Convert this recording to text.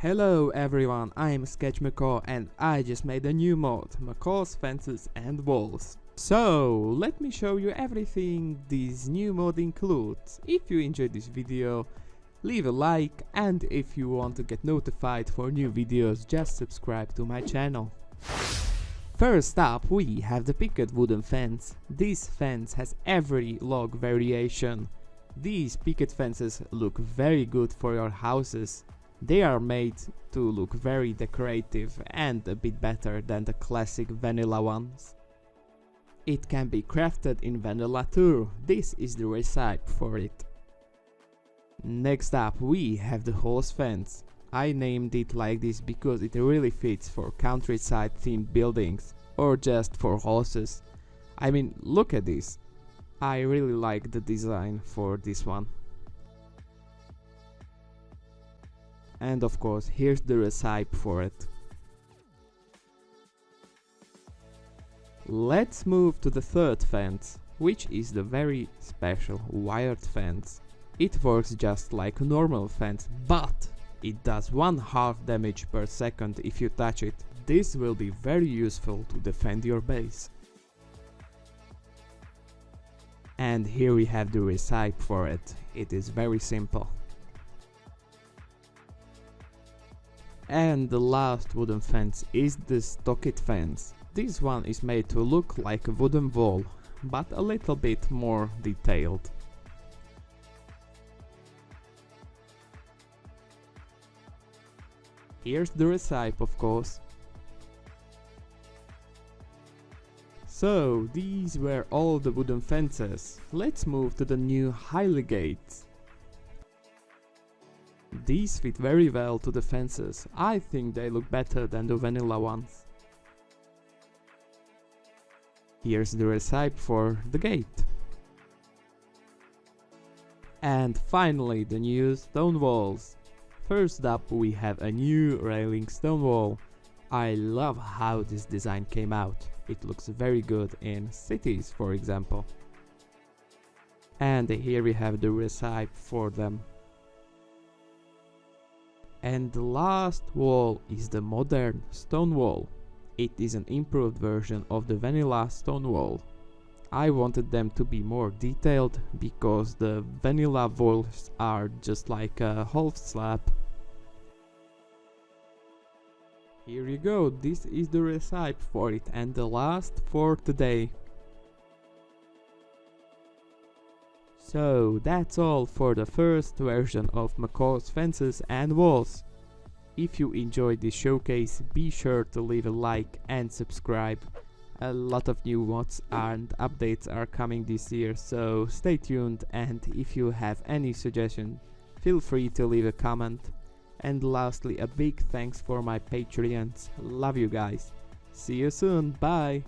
Hello everyone, I'm Sketch Macaw and I just made a new mod, Macaw's Fences and Walls. So, let me show you everything this new mod includes. If you enjoyed this video, leave a like and if you want to get notified for new videos, just subscribe to my channel. First up, we have the picket wooden fence. This fence has every log variation. These picket fences look very good for your houses. They are made to look very decorative and a bit better than the classic vanilla ones. It can be crafted in vanilla too, this is the recipe for it. Next up we have the horse fence. I named it like this because it really fits for countryside themed buildings or just for horses. I mean look at this. I really like the design for this one. And of course here's the recipe for it. Let's move to the third fence, which is the very special wired fence. It works just like a normal fence, but it does one half damage per second if you touch it. This will be very useful to defend your base. And here we have the recipe for it. It is very simple. And the last wooden fence is the stockade fence. This one is made to look like a wooden wall, but a little bit more detailed. Here's the recipe of course. So, these were all the wooden fences. Let's move to the new Highley gates. These fit very well to the fences, I think they look better than the vanilla ones. Here's the recipe for the gate. And finally the new stone walls. First up we have a new railing stone wall. I love how this design came out. It looks very good in cities for example. And here we have the recipe for them. And the last wall is the modern stone wall. It is an improved version of the vanilla stone wall. I wanted them to be more detailed because the vanilla walls are just like a half slab. Here you go, this is the recipe for it and the last for today. So that's all for the first version of Macaw's Fences and Walls. If you enjoyed this showcase, be sure to leave a like and subscribe. A lot of new mods and updates are coming this year, so stay tuned and if you have any suggestion, feel free to leave a comment. And lastly, a big thanks for my Patreons. Love you guys. See you soon. Bye.